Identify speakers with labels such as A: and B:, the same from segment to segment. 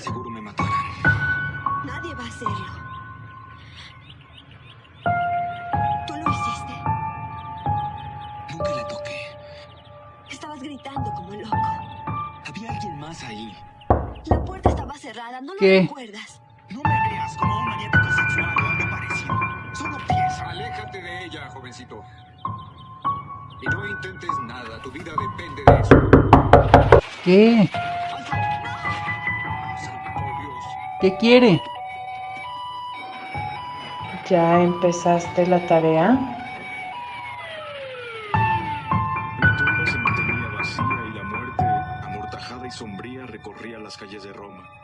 A: seguro me matarán. Nadie va a hacerlo. ¿Tú lo hiciste? Nunca la toqué.
B: Estabas gritando como loco.
A: Había alguien más ahí.
B: La puerta estaba cerrada, ¿no lo recuerdas?
A: No me veas como un maniático sexual o algo parecido. Solo piensa.
C: Aléjate de ella, jovencito. Y no intentes nada. Tu vida depende de eso.
D: ¿Qué? ¿Qué quiere?
E: ¿Ya empezaste la tarea?
C: La tumba se mantenía vacía y la muerte, amortajada y sombría, recorría las calles de Roma.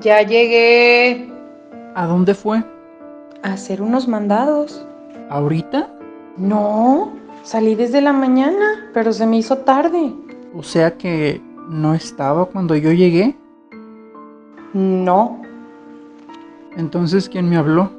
E: Ya llegué
D: ¿A dónde fue?
E: a hacer unos mandados.
D: ¿Ahorita?
E: No, salí desde la mañana, pero se me hizo tarde.
D: O sea que no estaba cuando yo llegué.
E: No,
D: Entonces, ¿quién me habló?